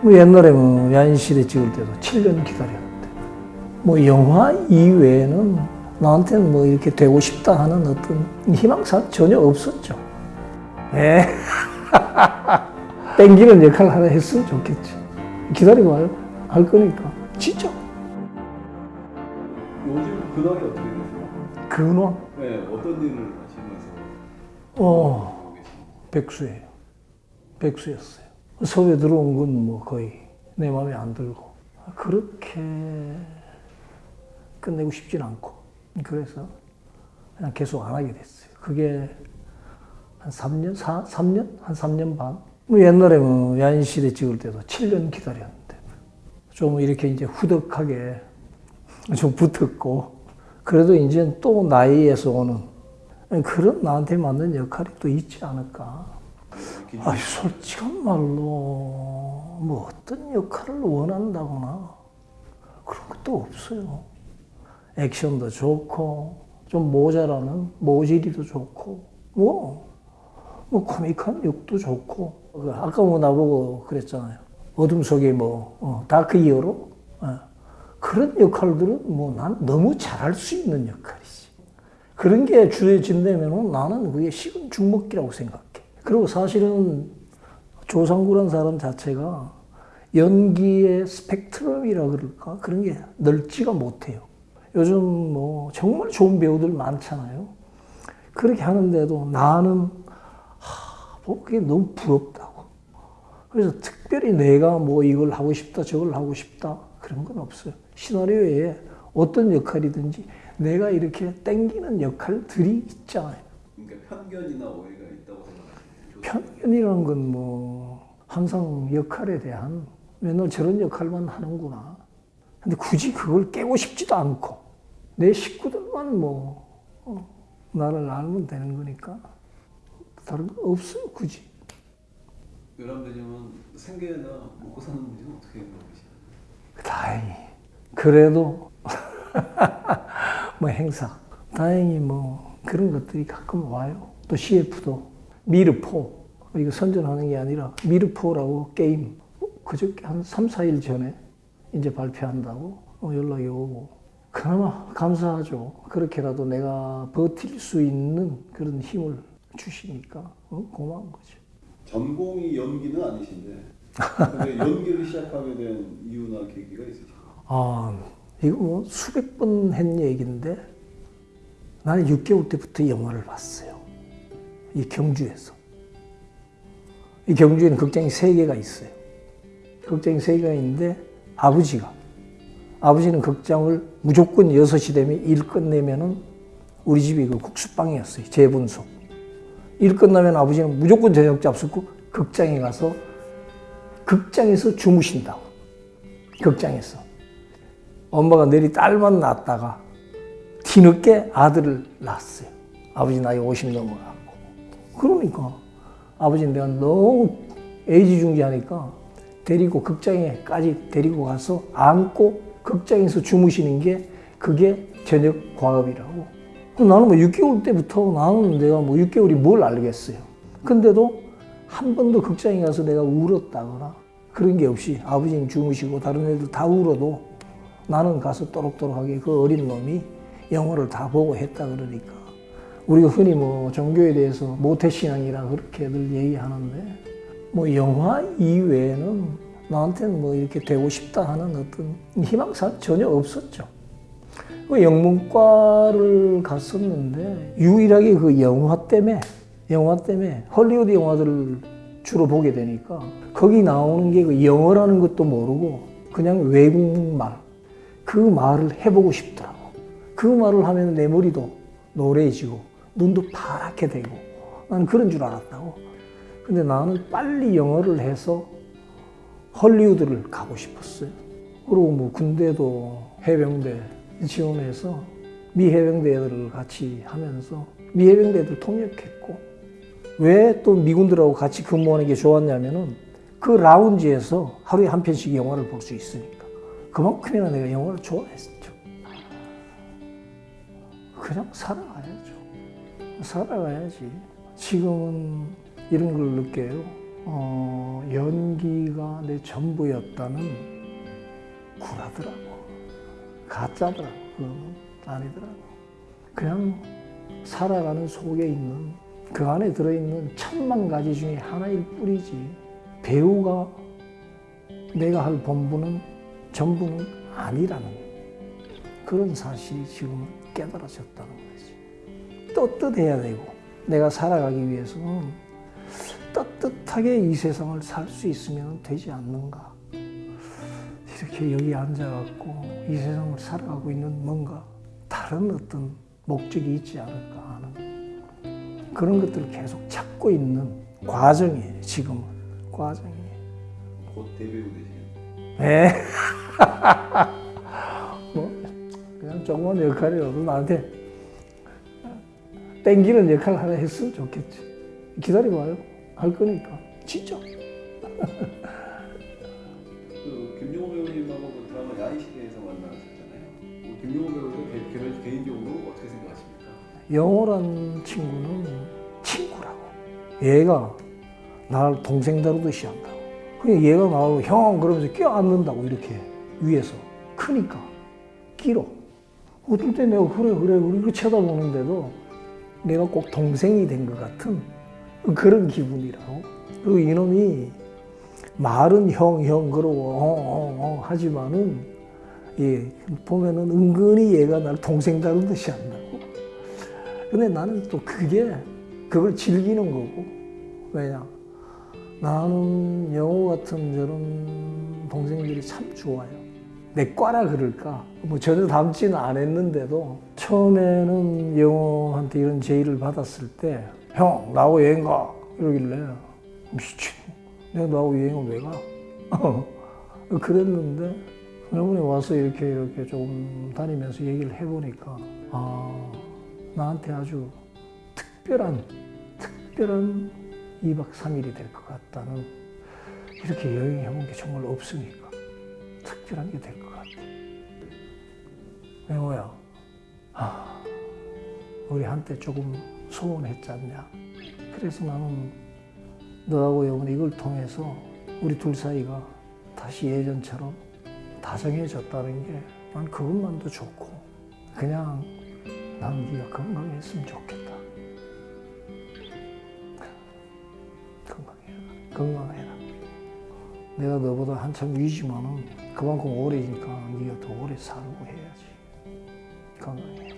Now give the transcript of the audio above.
뭐 옛날에 뭐 야인시대 찍을 때도 7년 기다렸는데 뭐 영화 이외에는 나한테는 뭐 이렇게 되고 싶다 하는 어떤 희망사항 전혀 없었죠. 예. 땡기는 역할 하나 했으면 좋겠지. 기다리고 할, 할 거니까. 진짜. 요즘 근황이 어떻게 되세요? 근황. 네, 어떤 일을 하시면서 어? 백수예요. 백수였어요. 서울에 들어온 건 뭐 거의 내 마음에 안 들고. 그렇게 끝내고 싶진 않고. 그래서 그냥 계속 안 하게 됐어요. 그게 한 3년, 4, 3년? 한 3년 반? 뭐 옛날에 뭐 야인시대 찍을 때도 7년 기다렸는데. 좀 이렇게 이제 후덕하게 좀 붙었고. 그래도 이제 또 나이에서 오는 그런 나한테 맞는 역할이 또 있지 않을까. 아, 솔직한 말로 뭐 어떤 역할을 원한다거나 그런 것도 없어요. 액션도 좋고 좀 모자라는 모질이도 좋고 뭐, 뭐 코믹한 욕도 좋고 그 아까 뭐 나보고 그랬잖아요. 어둠 속에 뭐 어, 다크 히어로 어. 그런 역할들은 뭐 난 너무 잘할 수 있는 역할이지. 그런 게 주어진다면 나는 그게 식은 죽먹기라고 생각해. 그리고 사실은 조상구란 사람 자체가 연기의 스펙트럼이라 그럴까? 그런 게 넓지가 못해요. 요즘 뭐 정말 좋은 배우들 많잖아요. 그렇게 하는데도 나는 하, 뭐 그게 너무 부럽다고. 그래서 특별히 내가 뭐 이걸 하고 싶다, 저걸 하고 싶다 그런 건 없어요. 시나리오에 어떤 역할이든지 내가 이렇게 땡기는 역할들이 있잖아요. 그러니까 편견이나 오해가 있다고 생각하시는 편견이라는 건 뭐 항상 역할에 대한 맨날 저런 역할만 하는구나. 근데 굳이 그걸 깨고 싶지도 않고 내 식구들만 뭐 어, 나를 알면 되는 거니까 다른 거 없어요 굳이. 요람되냐면 생계나 먹고 사는 문제는 어떻게 해결하시나요? 다행히 그래도 뭐 행사 다행히 뭐 그런 것들이 가끔 와요. 또 CF도 미르포 이거 선전하는 게 아니라 미르포라고 게임 그저께 한 3, 4일 전에 이제 발표한다고 어, 연락이 오고 그나마 감사하죠. 그렇게라도 내가 버틸 수 있는 그런 힘을 주시니까 어, 고마운 거죠. 전공이 연기는 아니신데 연기를 시작하게 된 이유나 계기가 있으신가요? 아, 이거 뭐 수백 번 한 얘기인데 나는 6개월 때부터 영화를 봤어요. 이 경주에서. 이 경주에는 극장이 세 개가 있어요. 극장이 세 개가 있는데 아버지가 아버지는 극장을 무조건 6시 되면 일 끝내면은 우리 집이 그 국수빵이었어요. 재분소. 일 끝나면 아버지는 무조건 저녁 잡수고 극장에 가서 극장에서 주무신다고. 극장에서. 엄마가 내리 딸만 낳았다가 뒤늦게 아들을 낳았어요. 아버지 나이 50 넘어가고. 그러니까 아버지는 내가 너무 애지중지하니까 데리고 극장에까지 데리고 가서 안고 극장에서 주무시는 게 그게 저녁 과업이라고. 나는 뭐 6개월 때부터 나는 내가 뭐 6개월이 뭘 알겠어요. 근데도 한 번도 극장에 가서 내가 울었다거나 그런 게 없이 아버지는 주무시고 다른 애들 다 울어도 나는 가서 또록또록하게 그 어린 놈이 영화를 다 보고 했다 그러니까 우리가 흔히 뭐 종교에 대해서 모태신앙이라 그렇게들 얘기하는데 뭐 영화 이외에는 나한테는 뭐 이렇게 되고 싶다 하는 어떤 희망사항 전혀 없었죠. 그 영문과를 갔었는데 유일하게 그 영화 때문에 영화 때문에 헐리우드 영화들을 주로 보게 되니까 거기 나오는 게 그 영어라는 것도 모르고 그냥 외국말 그 말을 해보고 싶더라고. 그 말을 하면 내 머리도 노래지고 눈도 파랗게 되고 나는 그런 줄 알았다고. 근데 나는 빨리 영어를 해서 헐리우드를 가고 싶었어요. 그리고 뭐 군대도 해병대 지원해서 미 해병대 애들을 같이 하면서 미 해병대 애들 통역했고 왜 또 미군들하고 같이 근무하는 게 좋았냐면은 그 라운지에서 하루에 한 편씩 영화를 볼 수 있으니까 그만큼이나 내가 영화를 좋아했죠. 그냥 살아가야죠. 살아가야지. 지금은 이런 걸 느껴요. 어, 연기가 내 전부였다는 구라더라고. 가짜더라고. 그거는 아니더라고. 그냥 살아가는 속에 있는 그 안에 들어있는 천만 가지 중에 하나일 뿐이지. 배우가 내가 할 본분은 전부는 아니라는 그런 사실이 지금 깨달아졌다는 거지. 떳떳해야 되고 내가 살아가기 위해서는 떳떳하게 이 세상을 살 수 있으면 되지 않는가. 이렇게 여기 앉아갖고 이 세상을 살아가고 있는 뭔가 다른 어떤 목적이 있지 않을까 하는 그런 것들을 계속 찾고 있는 과정이에요, 지금은. 과정이에요. 곧 데뷔로 되시겠네요. 네. 뭐, 그냥 조그만 역할이라도 나한테 땡기는 역할 하나 했으면 좋겠지. 기다려봐요. 할 거니까. 진짜. 그 김용호 배우님하고 그 드라마 야인 시대에서 만나셨잖아요. 그 김용호 배우님 개- 개인- 개인적으로 어떻게 생각하십니까? 영호란 친구는 친구라고. 얘가 나를 동생 다루듯이 한다고. 그냥 얘가 나를 형 그러면서 껴안는다고 이렇게 위에서. 크니까 끼로. 어떨 때 내가 그래 그래 이렇게 쳐다보는데도 내가 꼭 동생이 된 것 같은 그런 기분이라고. 그리고 이놈이 말은 형, 형 그러고 어, 어, 어 하지만은 예, 보면은 은근히 얘가 나를 동생 다루듯이 한다고. 근데 나는 또 그게 그걸 즐기는 거고 왜냐 나는 영호 같은 저런 동생들이 참 좋아요 내 과라 그럴까? 뭐 전혀 닮지는 않았는데도 처음에는 영호한테 이런 제의를 받았을 때 형 나하고 여행 가. 이러길래 미친 내가 나하고 여행을 왜 가? 그랬는데 여러분이 와서 이렇게 이렇게 조금 다니면서 얘기를 해보니까 아 나한테 아주 특별한 특별한 2박 3일이 될 것 같다는 이렇게 여행해 본 게 정말 없으니까 특별한 게 될 것 같아. 영호야, 아, 우리 한때 조금 소원했지 않냐? 그래서 나는 너하고 영훈 이걸 통해서 우리 둘 사이가 다시 예전처럼 다정해졌다는 게 난 그것만도 좋고 그냥 난 네가 건강했으면 좋겠다. 건강해라. 건강해라. 내가 너보다 한참 위지만은 그만큼 오래니까 네가 더 오래 살고 해야지. 건강해.